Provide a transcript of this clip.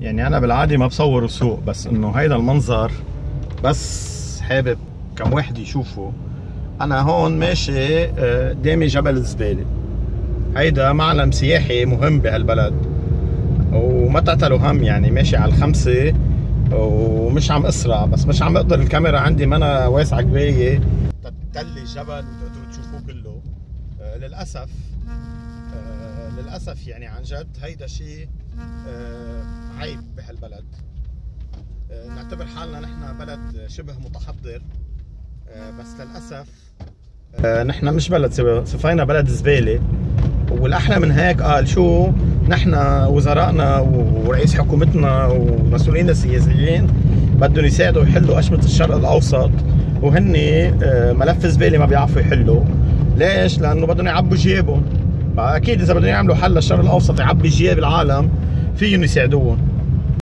يعني أنا بالعادة ما بصور السوق بس إنه هيدا المنظر بس حابب كم واحد يشوفه. أنا هون ماشي آه، قدامي جبل الزبالة. هيدا معلم سياحي مهم بهالبلد. وما تعتلوا هم يعني ماشي على الخمسة ومش عم أسرع بس مش عم أقدر الكاميرا عندي ما أنا واسعة كفايه تتلي الجبل وتقدروا تشوفوه كله. آه، للأسف آه، للأسف يعني عن جد هيدا شيء آه، عيب بهالبلد. نعتبر حالنا نحن بلد شبه متحضر بس للأسف نحن مش بلد صفينا بلد زبالة. والأحلى من هيك قال شو؟ نحن وزرائنا ورئيس حكومتنا ومسؤولين السياسيين بدهم يساعدوا يحلوا اشمه الشرق الأوسط وهن آه، ملف زبالة ما بيعرفوا يحلوا. ليش؟ لأنه بدهم يعبوا جيبهم. أكيد إذا بدهم يعملوا حل للشرق الأوسط يعبي جياب العالم فيهم يساعدوهم.